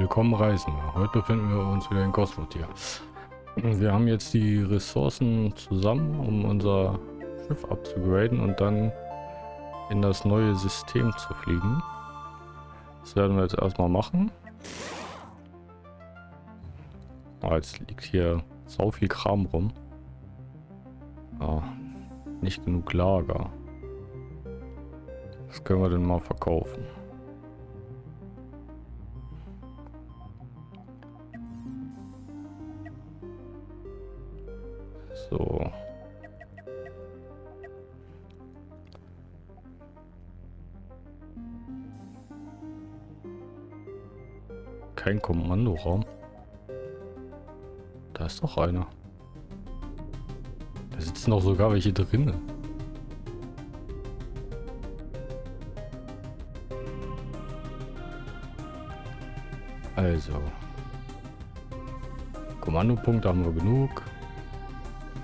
Willkommen Reisen. Heute befinden wir uns wieder in Gosford hier. Wir haben jetzt die Ressourcen zusammen, um unser Schiff abzugraden und dann in das neue System zu fliegen. Das werden wir jetzt erstmal machen. Ah, jetzt liegt hier so viel Kram rum. Ah, nicht genug Lager. Das können wir denn mal verkaufen. So. Kein Kommandoraum. Da ist doch einer. Da sitzen doch sogar welche drinnen. Also. Kommandopunkte haben wir genug.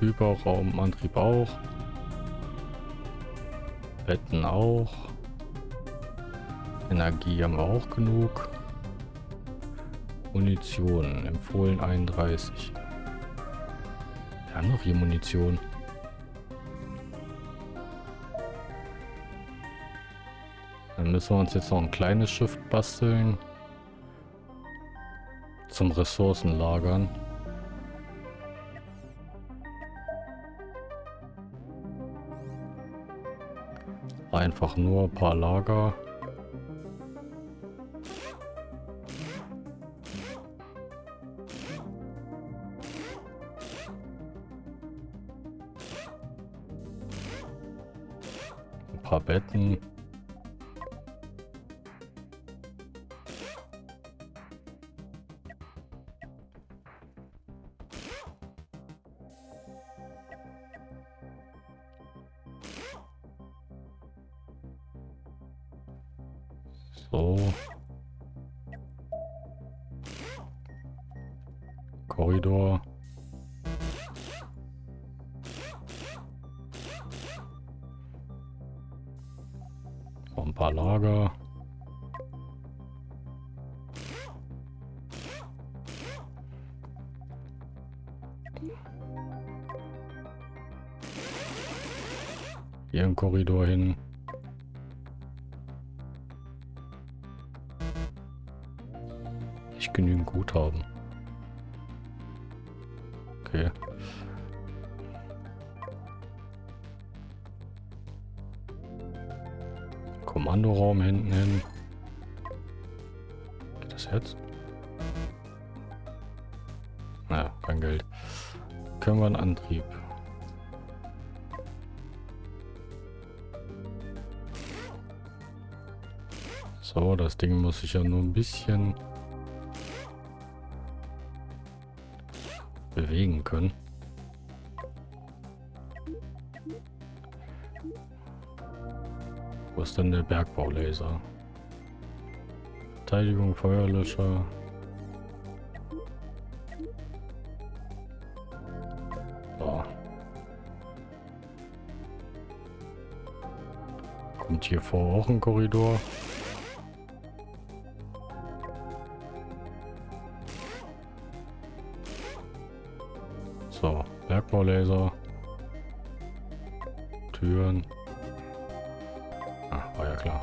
Überraumantrieb auch. Betten auch. Energie haben wir auch genug. Munition empfohlen 31. Wir haben noch hier Munition. Dann müssen wir uns jetzt noch ein kleines Schiff basteln. Zum Ressourcen lagern. Einfach nur ein paar Lager. Ein paar Betten. Korridor hin. Nicht genügend Guthaben. So, das Ding muss sich ja nur ein bisschen bewegen können. Wo ist denn der Bergbaulaser? Verteidigung, Feuerlöscher. So. Kommt hier vor auch ein Korridor. Bergbaulaser. Türen. Ah, war ja klar.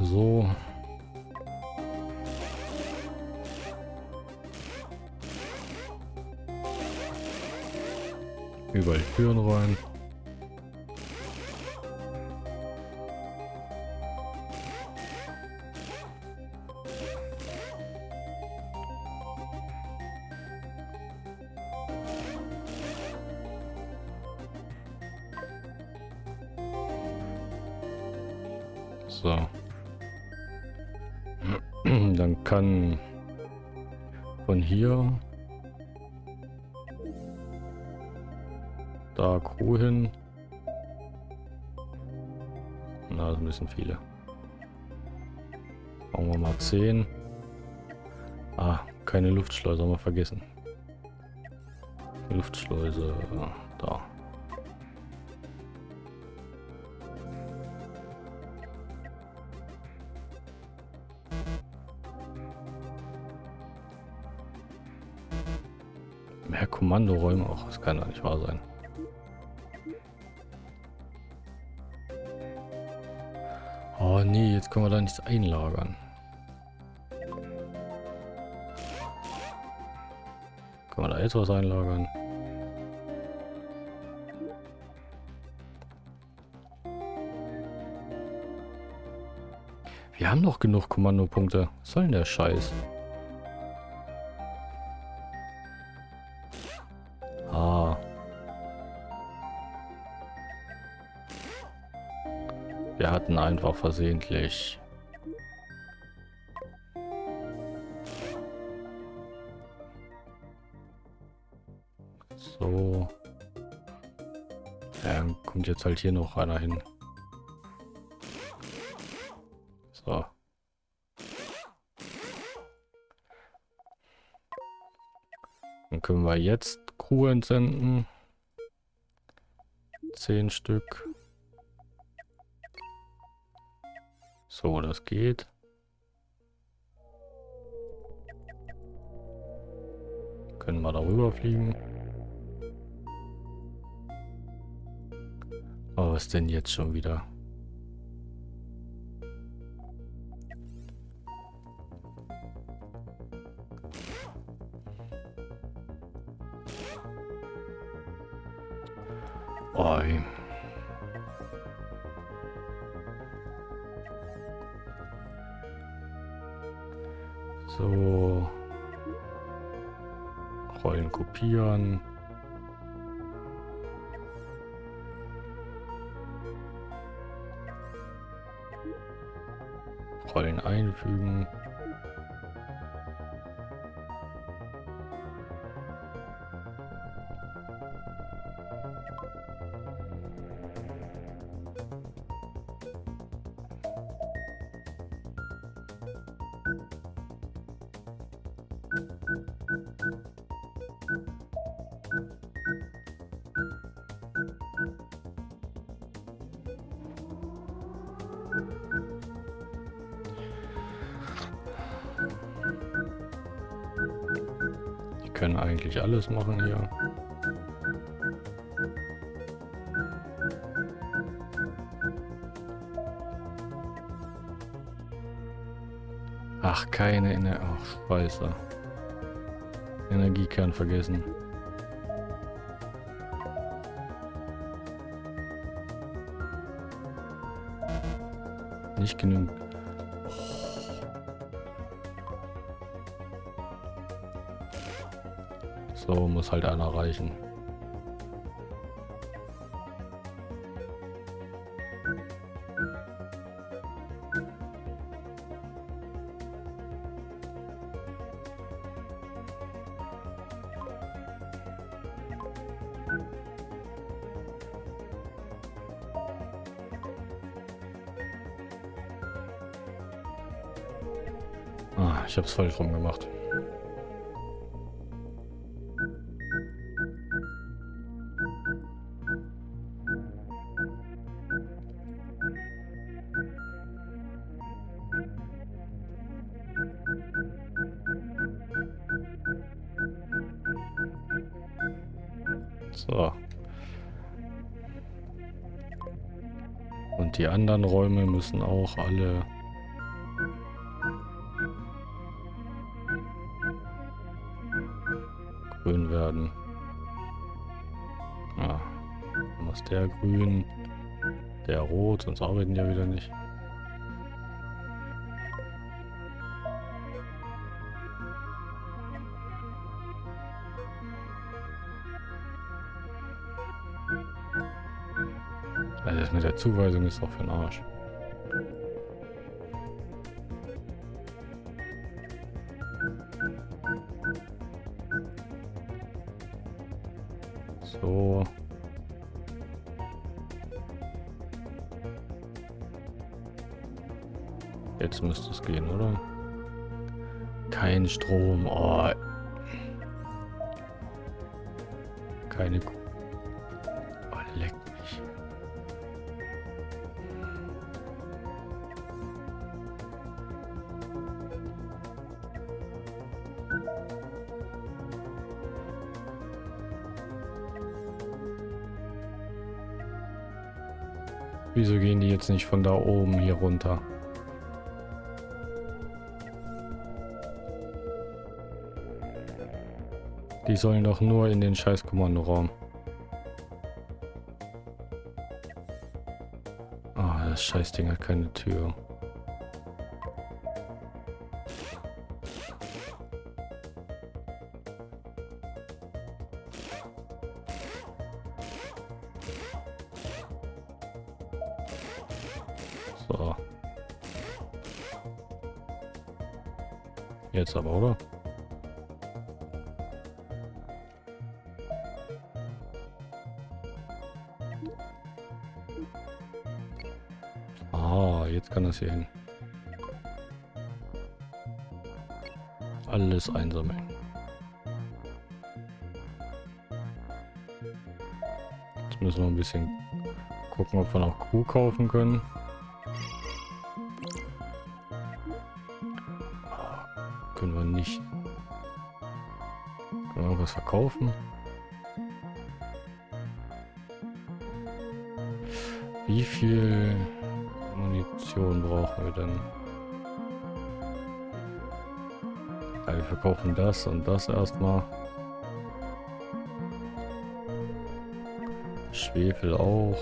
So. Überall Türen rein. bisschen viele. Machen wir mal 10. Ah, keine Luftschleuse, haben wir vergessen. Luftschleuse, äh, da. Mehr Kommandoräume, auch das kann doch nicht wahr sein. Nee, jetzt können wir da nichts einlagern. Können wir da jetzt was einlagern? Wir haben doch genug Kommandopunkte. Was soll denn der Scheiß? Einfach versehentlich So. Ja, kommt jetzt halt hier noch einer hin. So. Dann können wir jetzt Crew entsenden. Zehn Stück. So, das geht. Können wir darüber fliegen. Oh, was denn jetzt schon wieder? So. Rollen kopieren. Rollen einfügen. Alles machen hier. Ach, keine Energie. Ach, Scheiße. Energiekern vergessen. Nicht genug. So muss halt einer reichen. Ah, ich habe es falsch rum gemacht. Anderen Räume müssen auch alle grün werden. Ah, dann der grün, der rot, sonst arbeiten ja wieder nicht. Zuweisung ist doch für den Arsch. Wieso gehen die jetzt nicht von da oben hier runter? Die sollen doch nur in den scheiß Kommandoraum. Ah, das Scheißding hat keine Tür. Ah, das hier hin. Alles einsammeln. Jetzt müssen wir ein bisschen gucken, ob wir noch Kuh kaufen können. Können wir nicht. Können wir irgendwas verkaufen? Wie viel Munition brauchen wir denn? Ja, wir verkaufen das und das erstmal. Schwefel auch.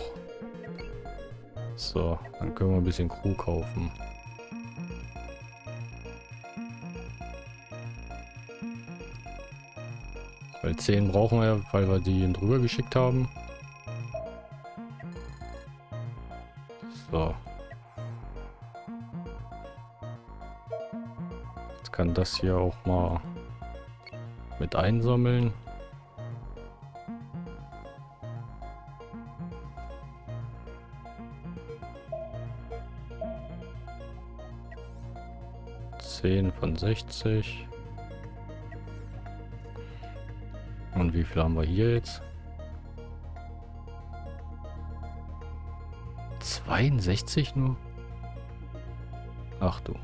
So, dann können wir ein bisschen Crew kaufen. Weil 10 brauchen wir, weil wir die drüber geschickt haben. So. Kann das hier auch mal mit einsammeln. Zehn von sechzig. Und wie viel haben wir hier jetzt? 62 nur? Ach du.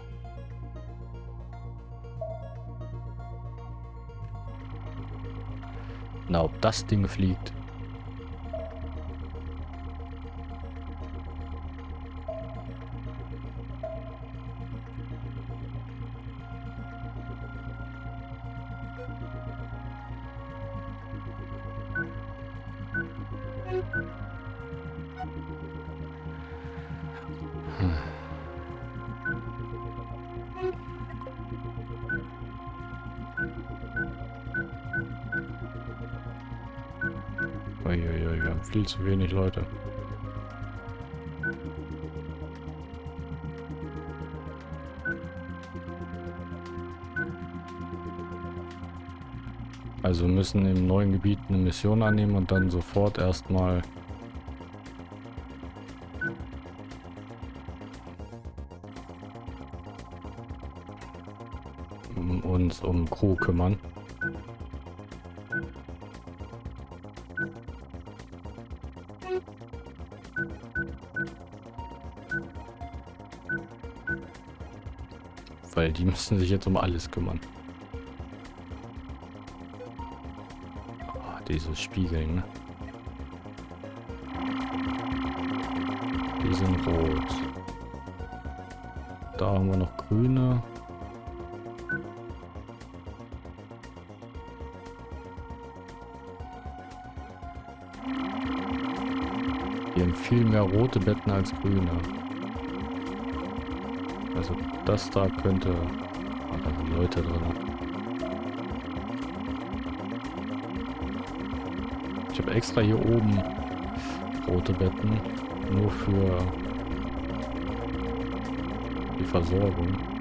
Ob das Ding fliegt. Zu wenig Leute. Also müssen im neuen Gebiet eine Mission annehmen und dann sofort erstmal uns um Crew kümmern. Weil die müssen sich jetzt um alles kümmern. Oh, diese Spiegeln, ne? Die sind rot. Da haben wir noch grüne. Die haben viel mehr rote Betten als grüne. Also das da könnte... Ah, da sind Leute drin. Ich habe extra hier oben rote Betten. Nur für die Versorgung.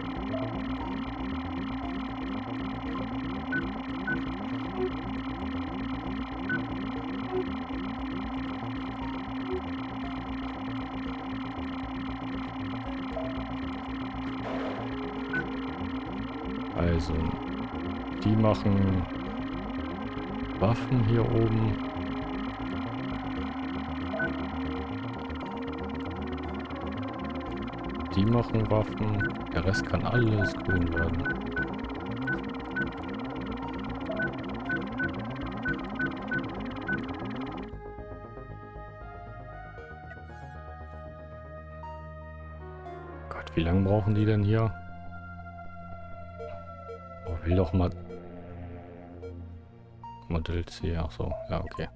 Die machen Waffen hier oben. Die machen Waffen. Der Rest kann alles grün werden. Gott, wie lange brauchen die denn hier? Oh, will doch mal... Modell C, ach so, ja, okay.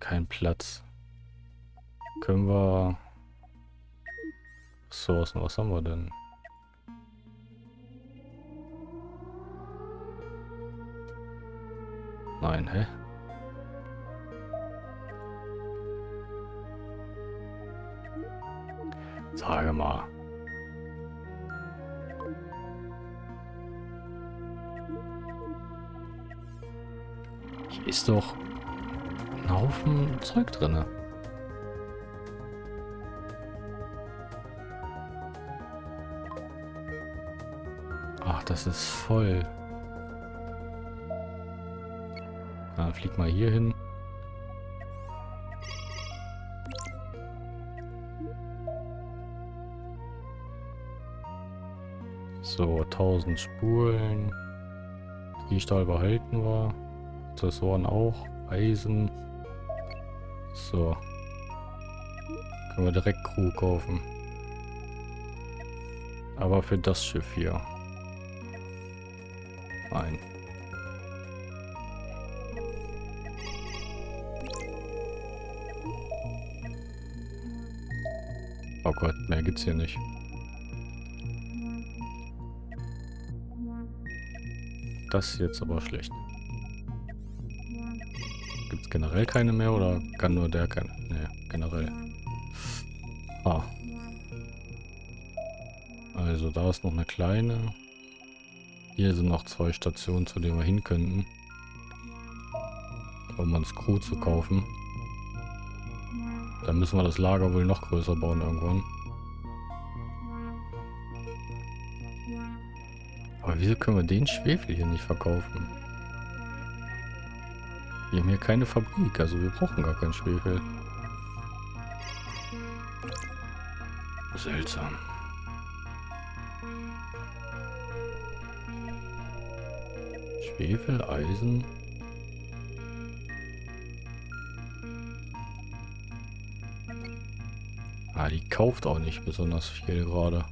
Kein Platz. Können wir... Ressourcen, was haben wir denn? Nein, hä? Sage mal. Ist doch ein Haufen Zeug drinne. Ach, das ist voll. Na, flieg mal hier hin. So, 1000 Spulen. Stahl behalten wir. Prozessoren auch. Eisen. So. Können wir direkt Crew kaufen. Aber für das Schiff hier. Nein. Oh Gott, mehr gibt's hier nicht. Das ist jetzt aber schlecht. Generell keine mehr oder kann nur der keine? Ne, generell. Ah. Also da ist noch eine kleine. Hier sind noch zwei Stationen, zu denen wir hin könnten. Um uns Crew zu kaufen. Dann müssen wir das Lager wohl noch größer bauen irgendwann. Aber wieso können wir den Schwefel hier nicht verkaufen? Wir haben hier keine Fabrik, also wir brauchen gar keinen Schwefel. Seltsam. Schwefel, Eisen. Ah, die kauft auch nicht besonders viel gerade.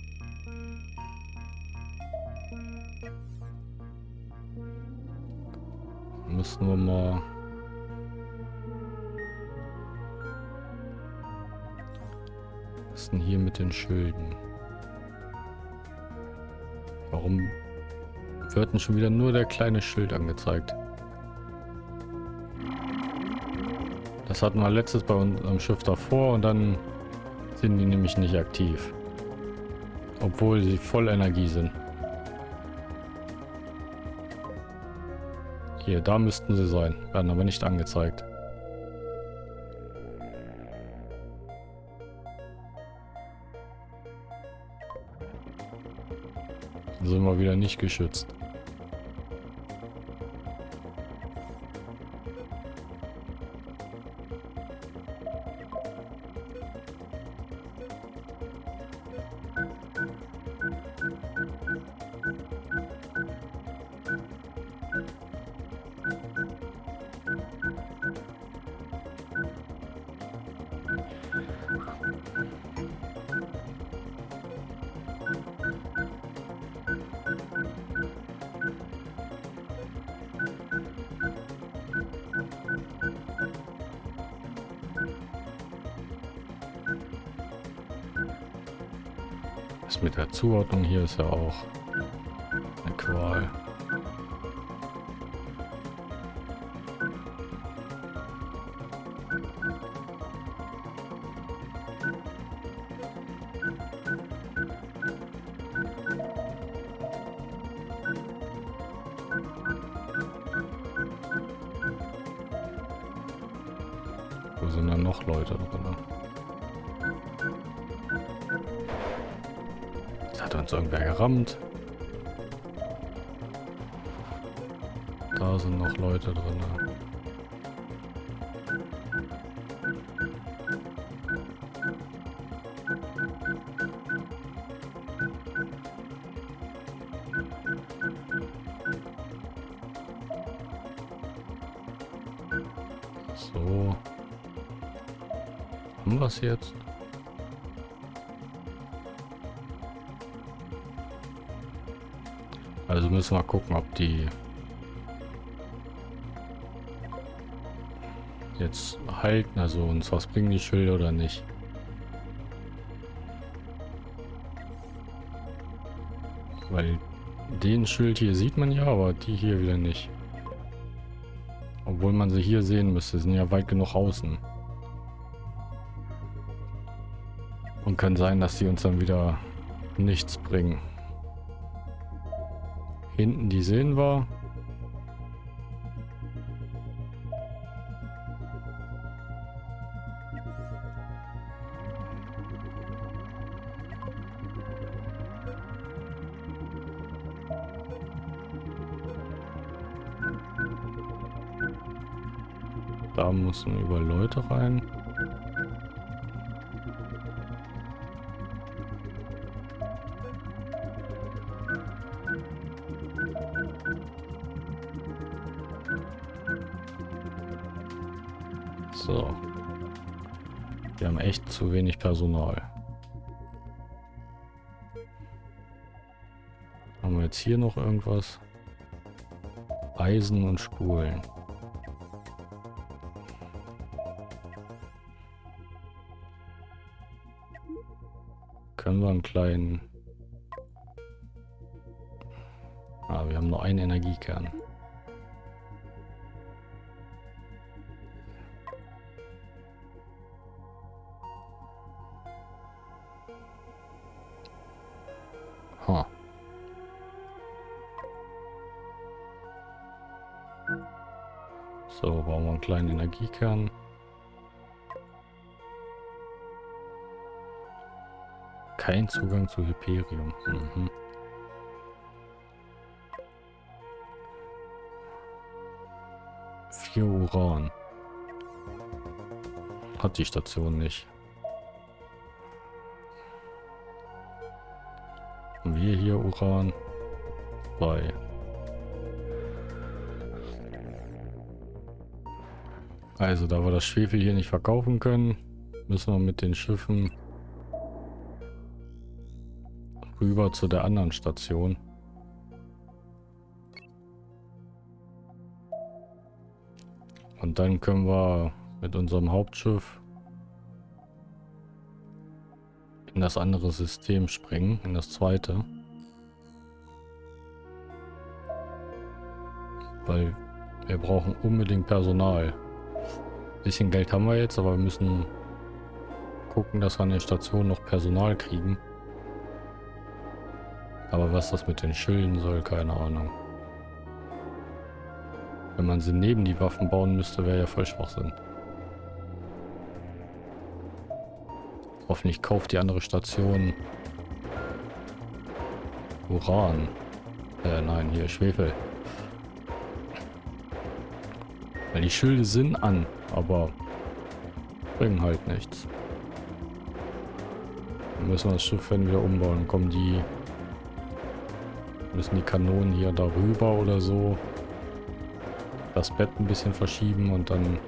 Müssen wir mal... denn hier mit den Schilden? Warum wird denn schon wieder nur der kleine Schild angezeigt? Das hatten wir letztes bei uns am Schiff davor und dann sind die nämlich nicht aktiv. Obwohl sie voll Energie sind. Hier, da müssten sie sein. Werden aber nicht angezeigt. Sind wir wieder nicht geschützt. Mit der Zuordnung hier ist ja auch gerammt. Da sind noch Leute drin. So. Haben wir es jetzt? Müssen wir gucken, ob die jetzt halten, also uns was bringen die Schilder oder nicht. Weil den Schild hier sieht man ja, aber die hier wieder nicht. Obwohl man sie hier sehen müsste, sind ja weit genug außen. Und kann sein, dass sie uns dann wieder nichts bringen. Hinten, die sehen wir. Da müssen über Leute rein. Zu wenig Personal. Haben wir jetzt hier noch irgendwas? Eisen und Spulen. Können wir einen kleinen... Ah, wir haben nur einen Energiekern. So, bauen wir einen kleinen Energiekern. Kein Zugang zu Hyperium. Mhm. Vier Uran. Hat die Station nicht. Haben wir hier Uran? Bei. Also, da wir das Schwefel hier nicht verkaufen können, müssen wir mit den Schiffen rüber zu der anderen Station. Und dann können wir mit unserem Hauptschiff in das andere System springen, in das zweite. Weil wir brauchen unbedingt Personal. Bisschen Geld haben wir jetzt, aber wir müssen gucken, dass wir an der Station noch Personal kriegen. Aber was das mit den Schilden soll, keine Ahnung. Wenn man sie neben die Waffen bauen müsste, wäre ja voll Schwachsinn. Hoffentlich kauft die andere Station Uran. Äh, nein, hier Schwefel. Weil die Schilde sind an, aber bringen halt nichts. Dann müssen wir das Schiff dann wieder umbauen. Kommen die Müssen die Kanonen hier darüber oder so. Das Bett ein bisschen verschieben und dann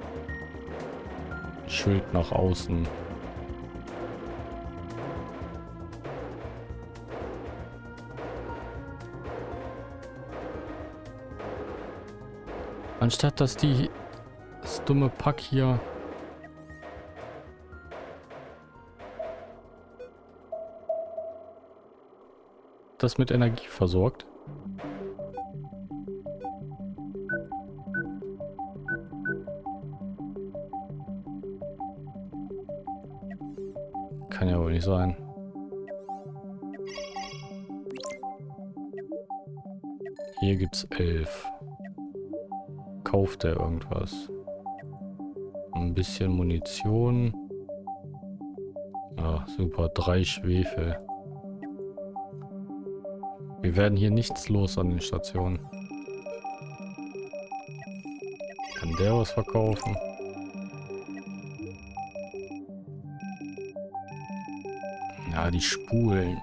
Schild nach außen. Anstatt dass die das dumme Pack hier das mit Energie versorgt. Kann ja wohl nicht sein. Hier gibt's elf. Kauft er irgendwas? Ein bisschen Munition. Ah, super. Drei Schwefel. Wir werden hier nichts los an den Stationen. Kann der was verkaufen? Ja, die Spulen.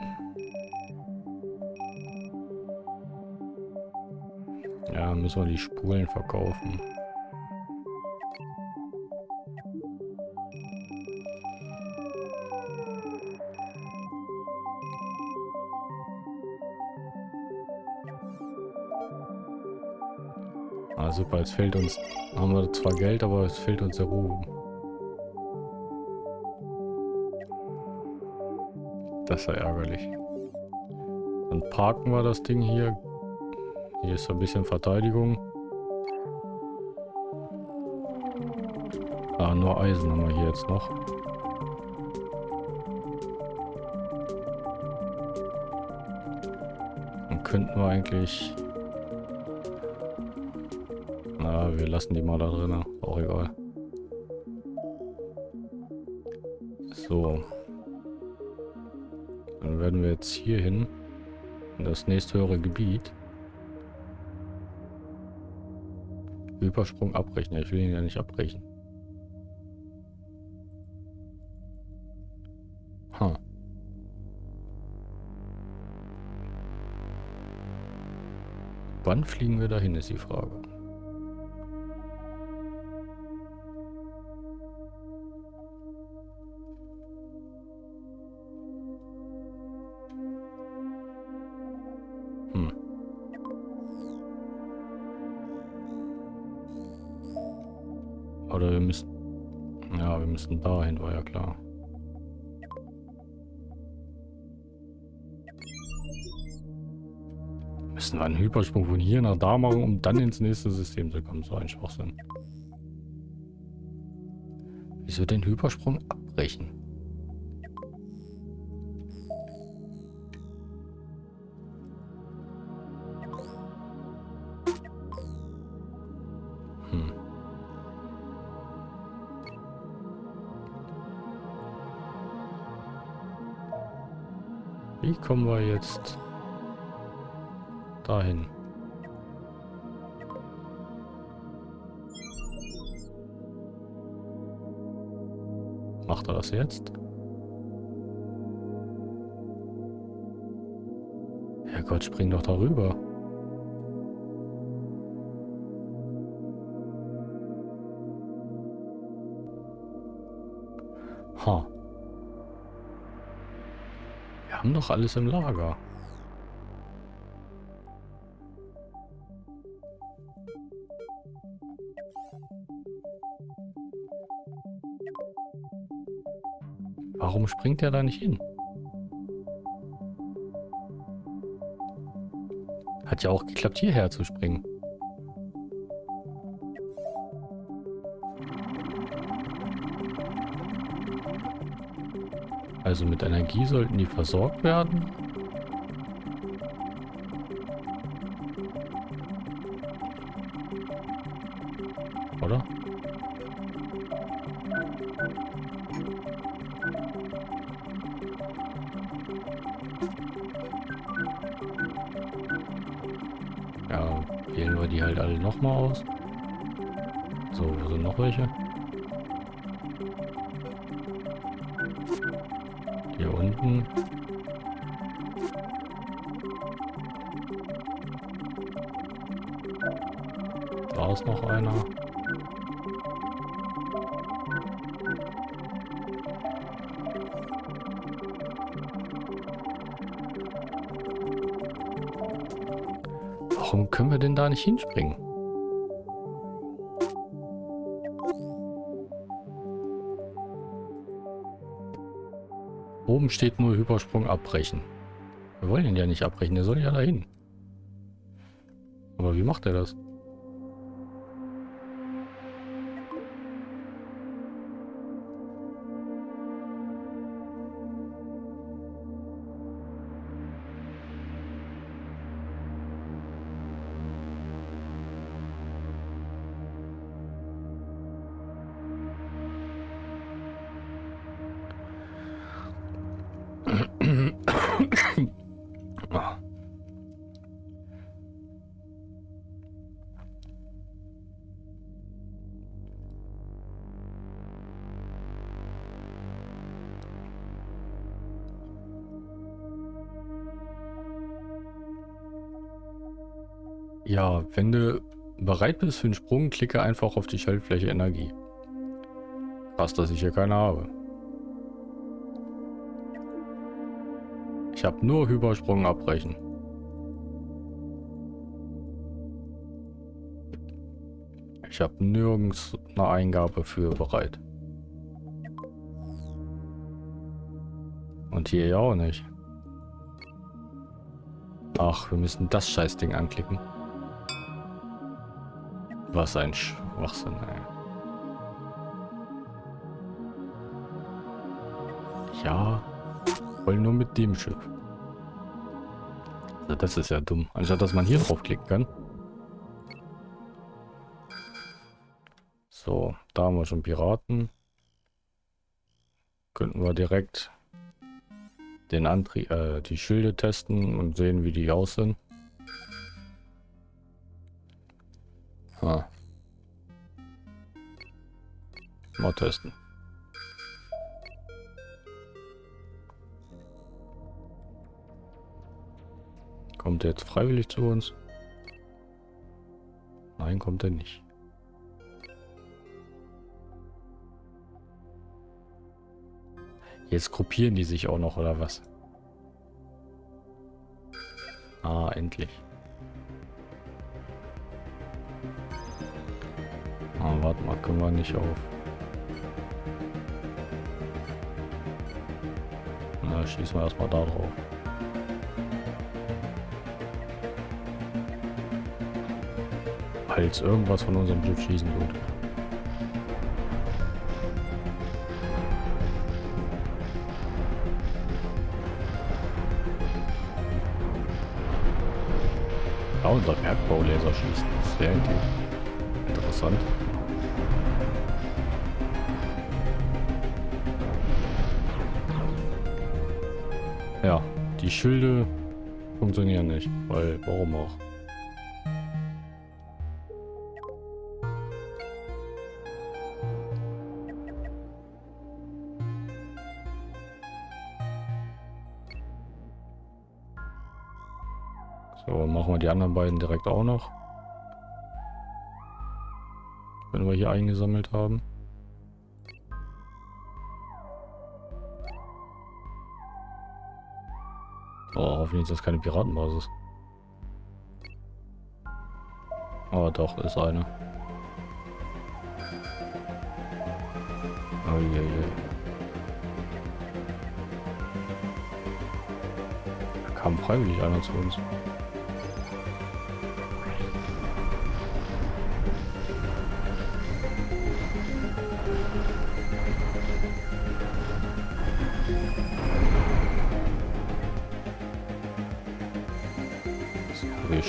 Ja, müssen wir die Spulen verkaufen. Super, jetzt fehlt uns... Haben wir zwar Geld, aber es fehlt uns der Ruhm. Das ja ärgerlich. Dann parken wir das Ding hier. Hier ist ein bisschen Verteidigung. Ah, nur Eisen haben wir hier jetzt noch. Dann könnten wir eigentlich... Na, wir lassen die mal da drin. Auch egal. So. Dann werden wir jetzt hier hin. In das nächste höhere Gebiet. Übersprung abbrechen. Ja, ich will ihn ja nicht abbrechen. Huh. Wann fliegen wir dahin, ist die Frage. Müssen dahin, war ja klar. Müssen wir einen Hypersprung von hier nach da machen, um dann ins nächste System zu kommen. So ein Schwachsinn. Wieso den Hypersprung abbrechen? Wie kommen wir jetzt dahin? Macht er das jetzt? Herrgott, spring doch darüber. Doch alles im Lager. Warum springt er da nicht hin? Hat ja auch geklappt, hierher zu springen. Also mit Energie sollten die versorgt werden. Einer. Warum können wir denn da nicht hinspringen? Oben steht nur Hypersprung abbrechen. Wir wollen ihn ja nicht abbrechen, der soll ja dahin. Aber wie macht er das? Wenn du bereit bist für den Sprung, klicke einfach auf die Schaltfläche Energie. Krass, dass ich hier keine habe. Ich habe nur Hypersprung abbrechen. Ich habe nirgends eine Eingabe für bereit. Und hier ja auch nicht. Ach, wir müssen das Scheißding anklicken. Was ein Schwachsinn, ey. Ja, wollen nur mit dem Schiff. Also das ist ja dumm. Anstatt dass man hier draufklicken kann. So, da haben wir schon Piraten. Könnten wir direkt den Antrieb, äh, die Schilde testen und sehen, wie die aussehen. Ha. Mal testen. Kommt er jetzt freiwillig zu uns? Nein, kommt er nicht. Jetzt gruppieren die sich auch noch, oder was? Ah, endlich. Warte mal, können wir nicht auf. Na, schießen wir erstmal da drauf. Falls irgendwas von unserem Schiff schießen wird. Ja, unser Bergbaulaser schießt. Sehr interessant. Die Schilde funktionieren nicht, weil warum auch? So, machen wir die anderen beiden direkt auch noch. Wenn wir hier eingesammelt haben. Oh, hoffentlich ist das keine Piratenbasis. Oh, doch, ist eine. Oh, je, je. Da kam freiwillig einer zu uns.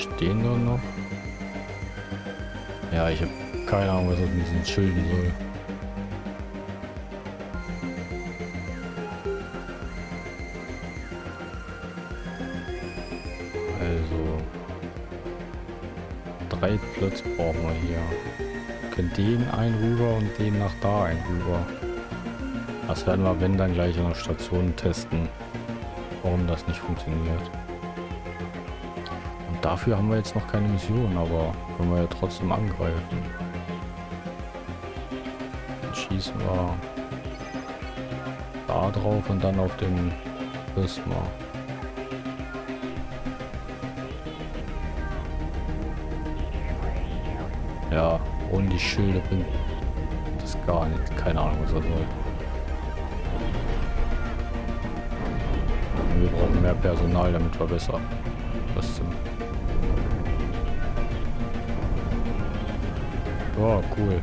Stehen da noch. Ja, ich habe keine Ahnung, was das mit diesen Schilden soll. Also drei Plätze brauchen wir hier. Können den einen rüber und den nach da einen rüber. Das werden wir, wenn dann gleich an der Station testen, warum das nicht funktioniert. Dafür haben wir jetzt noch keine Mission, aber können wir ja trotzdem angreifen. Dann schießen wir da drauf und dann auf den Prisma. Ja, ohne die Schilde bringt das gar nicht. Keine Ahnung, was das soll. Wir brauchen mehr Personal, damit wir besser was zum Oh, cool.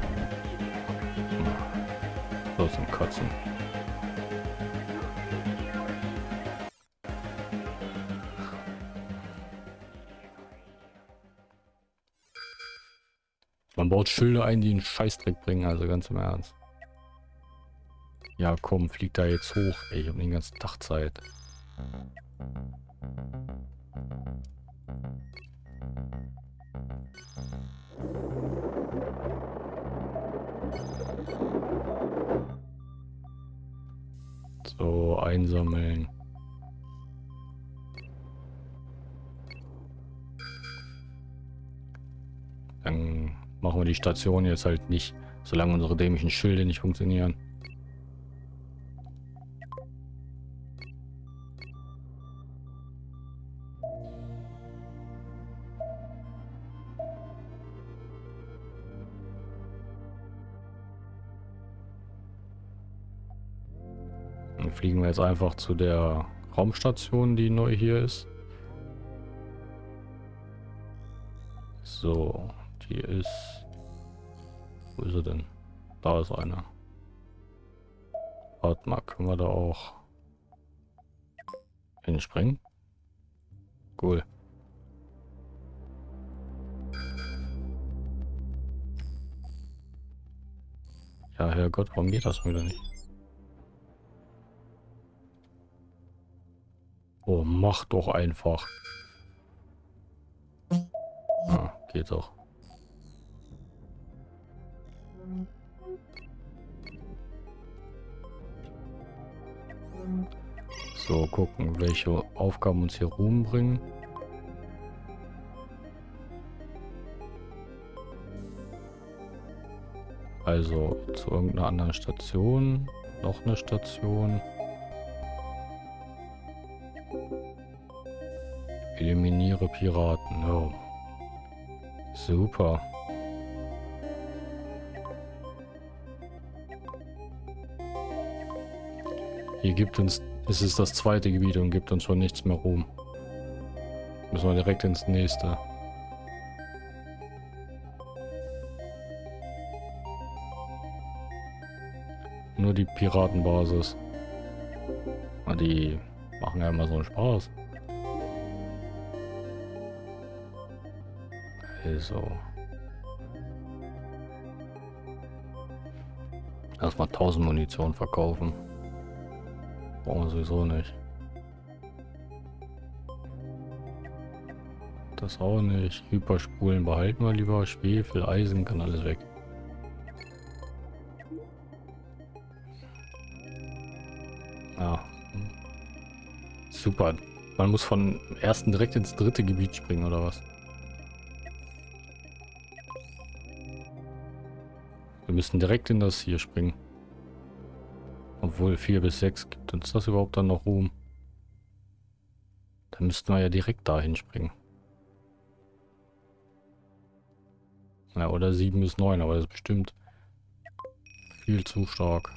So zum Kotzen. Man baut Schilder ein, die einen Scheißdreck bringen, also ganz im Ernst. Ja, komm, flieg da jetzt hoch. Ey, ich hab den ganzen Tag Zeit. So, einsammeln. Dann machen wir die Station jetzt halt nicht, solange unsere dämlichen Schilde nicht funktionieren. Fliegen wir jetzt einfach zu der Raumstation, die neu hier ist. So, die ist... Wo ist sie denn? Da ist eine. Warte mal, können wir da auch hinspringen? Cool. Ja, Herrgott, warum geht das wieder nicht? Oh, mach doch einfach. Ah, geht doch. So, gucken, welche Aufgaben uns hier Ruhm. Also zu irgendeiner anderen Station. Noch eine Station. Eliminiere Piraten. Ja. Super. Hier gibt uns, es ist das zweite Gebiet und gibt uns schon nichts mehr Ruhm. Müssen wir direkt ins nächste. Nur die Piratenbasis. Die machen ja immer so einen Spaß. Also. Erstmal 1000 Munition verkaufen. Brauchen wir sowieso nicht. Das auch nicht. Hyperspulen behalten wir lieber. Schwefel, Eisen, kann alles weg. Ja. Super. Man muss von ersten direkt ins dritte Gebiet springen, oder was? Wir müssen direkt in das hier springen. Obwohl 4 bis 6 gibt uns das überhaupt dann noch Ruhm. Dann müssten wir ja direkt dahin springen. Ja, oder 7 bis 9, aber das ist bestimmt viel zu stark.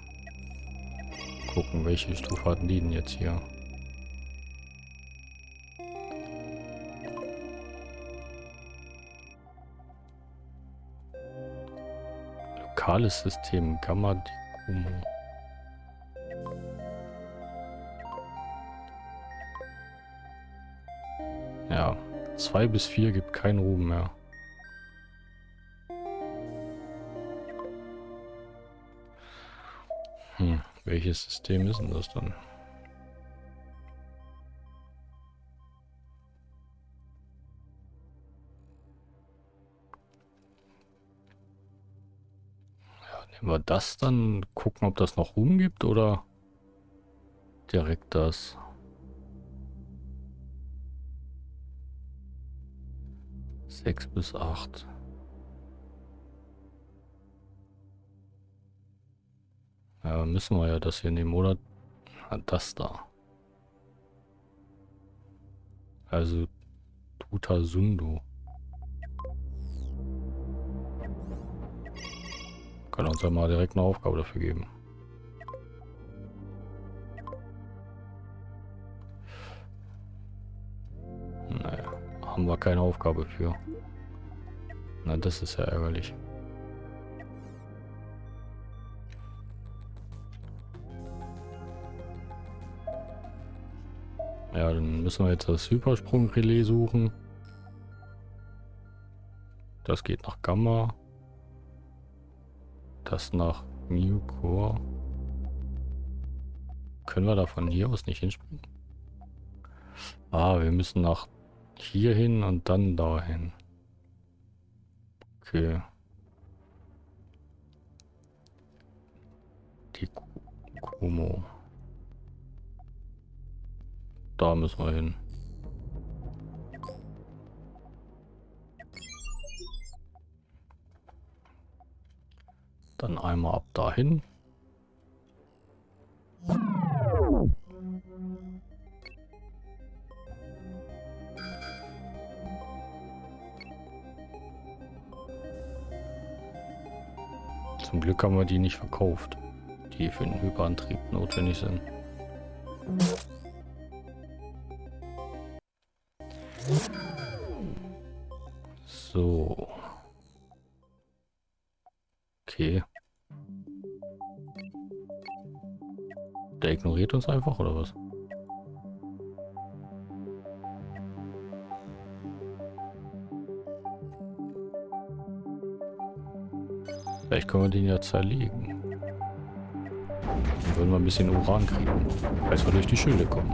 Gucken, welche Stufe hatten die denn jetzt hier? Lokales System Gamma Decumo. Ja, 2 bis 4 gibt keinen Ruhm mehr. Hm, welches System ist denn das dann? Wir das dann, gucken, ob das noch Ruhm gibt oder direkt das. 6 bis 8. Ja, müssen wir ja das hier nehmen, oder? das da. Also Tutasundo. Kann uns ja mal direkt eine Aufgabe dafür geben. Naja, haben wir keine Aufgabe für. Na, das ist ja ärgerlich. Ja, dann müssen wir jetzt das Hypersprung-Relais suchen. Das geht nach Gamma. Das nach New Core. Können wir da von hier aus nicht hinspringen? Ah, wir müssen nach hier hin und dann dahin. Okay. Die Kumo. Da müssen wir hin. Dann einmal ab dahin. Zum Glück haben wir die nicht verkauft, die für den Hyperantrieb notwendig sind. So. Okay. Der ignoriert uns einfach, oder was? Vielleicht können wir den ja zerlegen. Dann würden wir ein bisschen Uran kriegen, falls wir durch die Schilde kommen.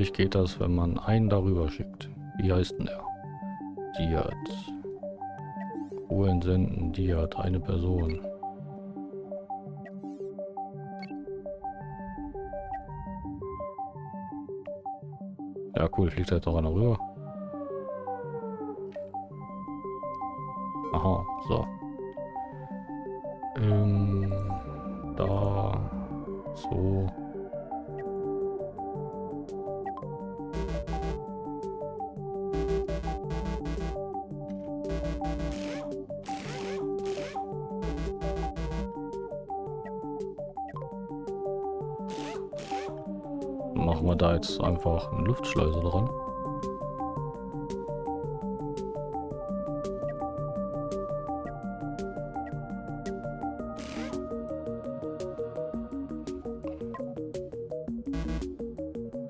Angeblich geht das, wenn man einen darüber schickt. Wie heißt denn der? Diat. Uhren senden, Diat, eine Person. Ja, cool, fliegt halt doch einer rüber. Einfach eine Luftschleuse dran.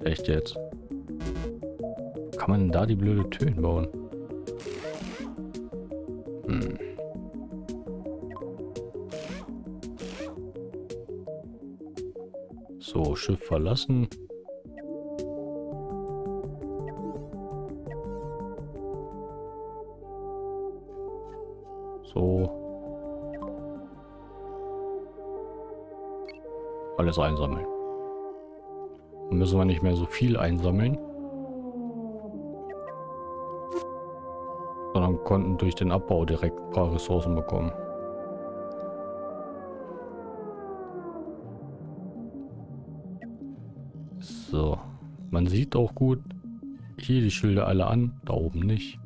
Echt jetzt? Kann man denn da die blöde Türen bauen? Hm. So, Schiff verlassen. So. Alles einsammeln. Dann müssen wir nicht mehr so viel einsammeln. Sondern konnten durch den Abbau direkt ein paar Ressourcen bekommen. So. Man sieht auch gut hier die Schilder alle an, da oben nicht.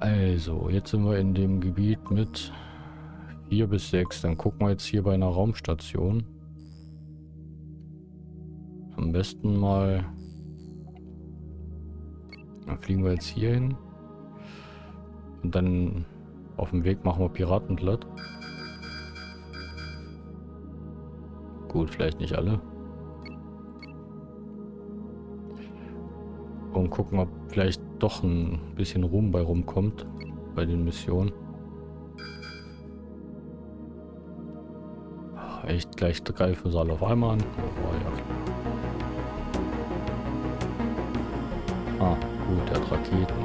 Also, jetzt sind wir in dem Gebiet mit 4 bis 6. Dann gucken wir jetzt hier bei einer Raumstation. Am besten mal... Dann fliegen wir jetzt hier hin. Und dann auf dem Weg machen wir Piratenblatt. Gut, vielleicht nicht alle. Und gucken, ob vielleicht doch ein bisschen Ruhm bei rumkommt. Bei den Missionen. Echt, gleich greifen sie alle auf einmal an. Oh, ja. Ah, gut, der hat Raketen.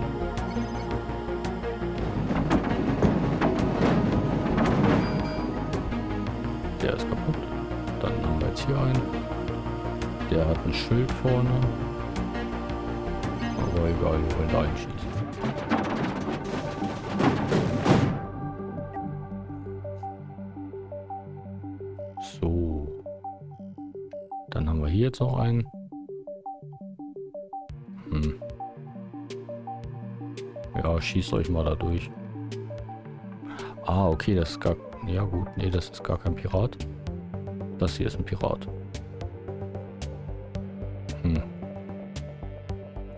Der ist kaputt. Dann haben wir jetzt hier einen. Der hat ein Schild vorne. Aber wir wollen da einschießen. So. Dann haben wir hier jetzt noch einen. Hm. Ja, schießt euch mal da durch. Ah, okay, das ist gar... Ja gut, nee, das ist gar kein Pirat. Das hier ist ein Pirat.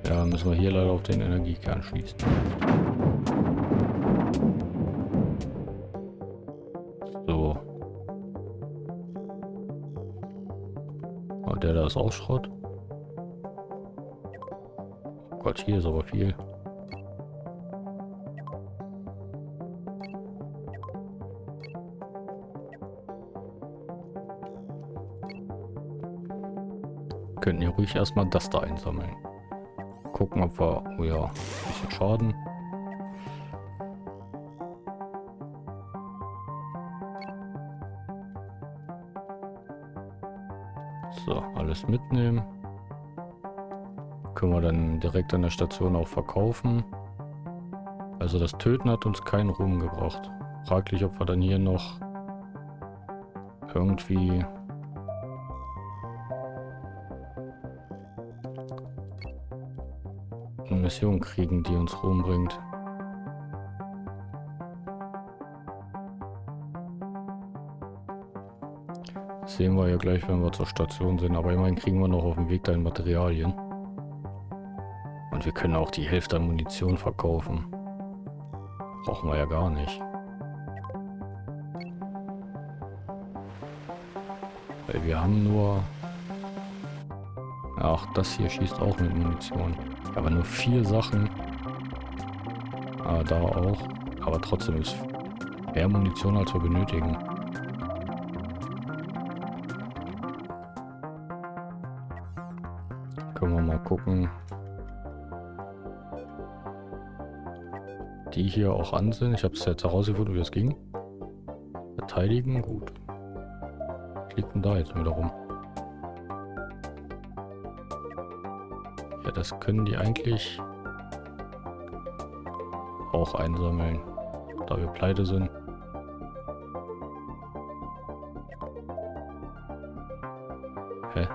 Ja, müssen wir hier leider auf den Energiekern schließen. So. Oh, der da ist auch Schrott. Oh Gott, hier ist aber viel. könnten hier ruhig erstmal das da einsammeln. Gucken, ob wir... Oh ja, ein bisschen Schaden. So, alles mitnehmen. Können wir dann direkt an der Station auch verkaufen. Also das Töten hat uns keinen Ruhm gebracht. Fraglich, ob wir dann hier noch irgendwie Mission kriegen, die uns rumbringt. Das sehen wir ja gleich, wenn wir zur Station sind. Aber immerhin kriegen wir noch auf dem Weg deine Materialien. Und wir können auch die Hälfte an Munition verkaufen. Brauchen wir ja gar nicht. Weil wir haben nur... Ach, das hier schießt auch mit Munition. Aber nur vier Sachen. Ah, da auch. Aber trotzdem ist mehr Munition, als wir benötigen. Können wir mal gucken. Die hier auch an sind. Ich habe es jetzt herausgefunden, wie es ging. Verteidigen, gut. Denn da jetzt wieder rum? Das können die eigentlich auch einsammeln, da wir pleite sind. Hä?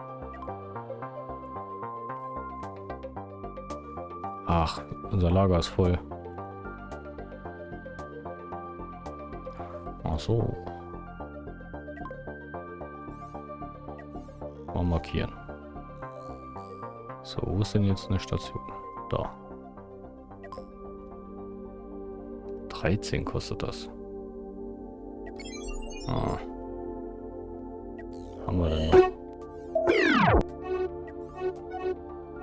Ach, unser Lager ist voll. Ach so. Mal markieren. So, wo ist denn jetzt eine Station? Da. 13 kostet das. Ah. Haben wir denn noch?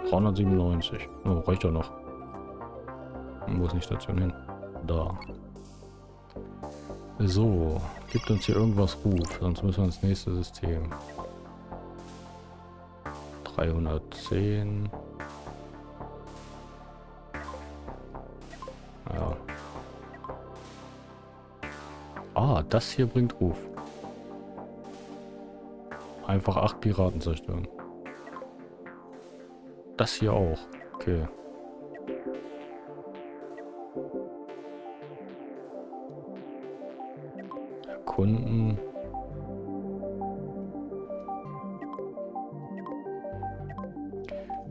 397. Oh, reicht doch noch. Wo ist die Station hin? Da. So, gibt uns hier irgendwas Ruf, sonst müssen wir ins nächste System. 310. Ja. Ah, das hier bringt Ruf. Einfach acht Piraten zerstören. Das hier auch. Okay. Erkunden.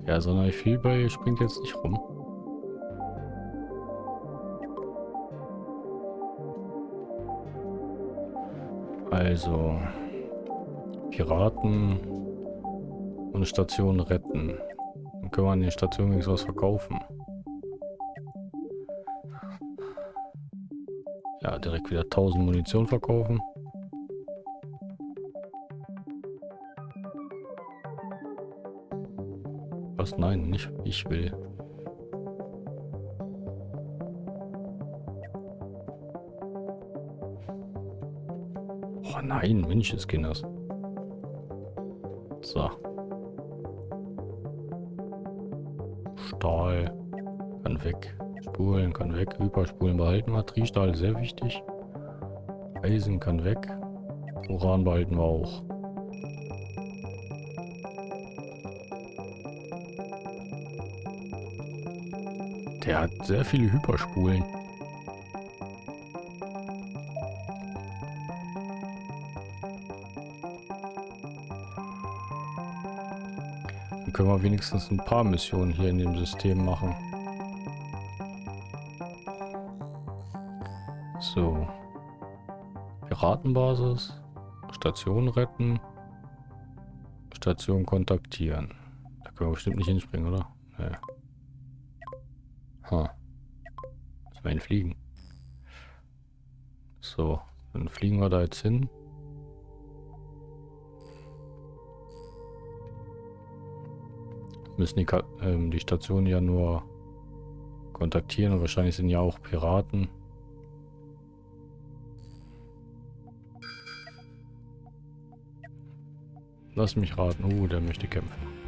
Ja, sondern viel bei springt jetzt nicht rum. Also Piraten und Station retten. Dann können wir an den Stationen wenigstens was verkaufen. Ja, direkt wieder 1000 Munition verkaufen. Was? Nein, nicht ich will. Oh nein, Menschenskinders. So. Stahl kann weg. Spulen kann weg. Hyperspulen behalten wir. Triestahl sehr wichtig. Eisen kann weg. Uran behalten wir auch. Der hat sehr viele Hyperspulen. Dann können wir wenigstens ein paar Missionen hier in dem System machen. So. Piratenbasis. Station retten. Station kontaktieren. Da können wir bestimmt nicht hinspringen, oder? Nee. Ha. Müssen wir hinfliegen. So, dann fliegen wir da jetzt hin. Müssen die, ähm, die Station ja nur kontaktieren und wahrscheinlich sind ja auch Piraten. Lass mich raten. Oh, der möchte kämpfen.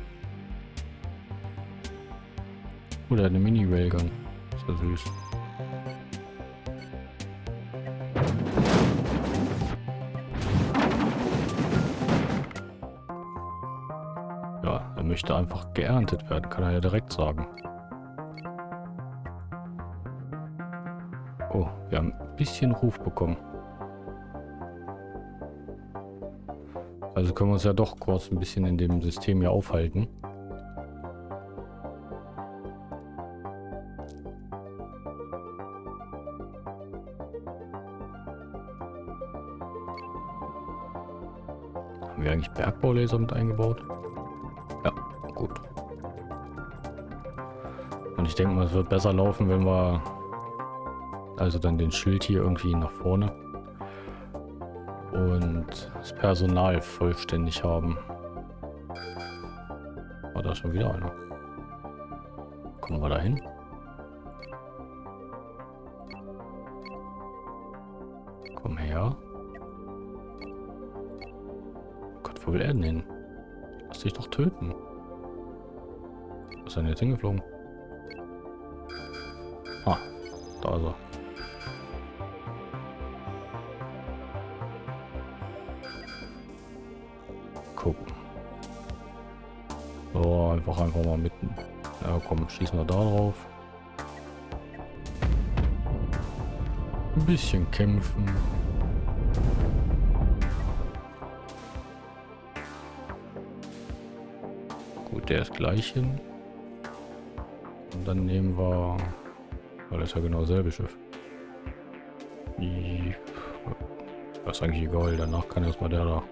Der hat eine Mini-Railgun. Ist ja süß. Ja, er möchte einfach geerntet werden, kann er ja direkt sagen. Oh, wir haben ein bisschen Ruf bekommen. Also können wir uns ja doch kurz ein bisschen in dem System hier aufhalten. Bergbaulaser mit eingebaut? Ja, gut. Und ich denke mal, es wird besser laufen, wenn wir also dann den Schild hier irgendwie nach vorne und das Personal vollständig haben. War da schon wieder einer? Kommen wir da hin? Komm her. Wo will er denn hin? Lass dich doch töten. Wo ist denn jetzt hingeflogen? Ah, da ist er. Gucken. So, einfach einfach mal mitten. Ja, komm, schießen wir da drauf. Ein bisschen kämpfen. Der ist gleich hin. Und dann nehmen wir... Weil das ist ja genau dasselbe Schiff. Das ist eigentlich egal, danach kann erstmal der da.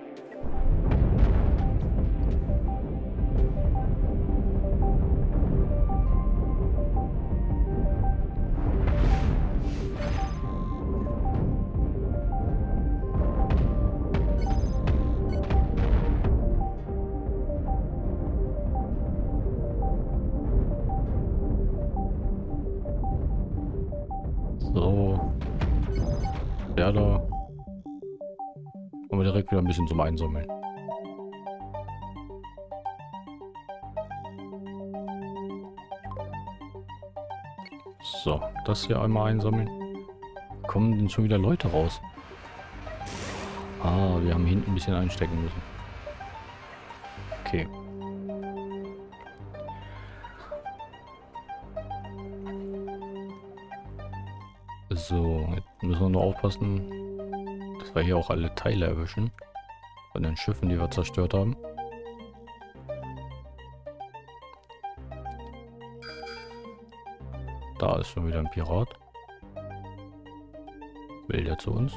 Das hier einmal einsammeln. Kommen denn schon wieder Leute raus? Ah, wir haben hinten ein bisschen einstecken müssen. Okay. So, jetzt müssen wir nur aufpassen, dass wir hier auch alle Teile erwischen. Von den Schiffen, die wir zerstört haben. Da ist schon wieder ein Pirat. Will der zu uns?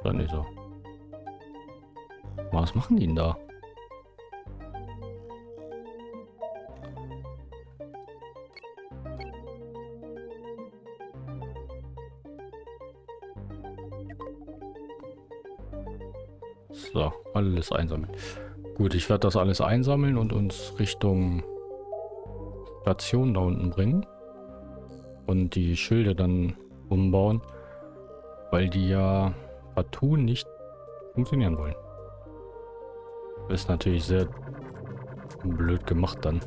Oder nicht so? Was machen die denn da? So, alles einsammeln. Gut, ich werde das alles einsammeln und uns Richtung Station da unten bringen. Und die Schilde dann umbauen. Weil die ja partout nicht funktionieren wollen. ist natürlich sehr blöd gemacht dann.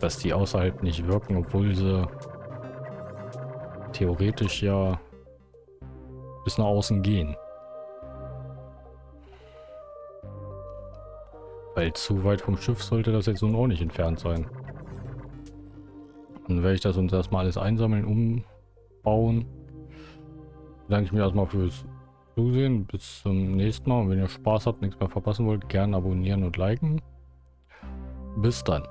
Dass die außerhalb nicht wirken, obwohl sie theoretisch ja bis nach außen gehen. Weil zu weit vom Schiff sollte das jetzt nun auch nicht entfernt sein. Dann werde ich das uns erstmal alles einsammeln, umbauen. Danke ich mir erstmal fürs Zusehen. Bis zum nächsten Mal. Und wenn ihr Spaß habt, nichts mehr verpassen wollt, gerne abonnieren und liken. Bis dann.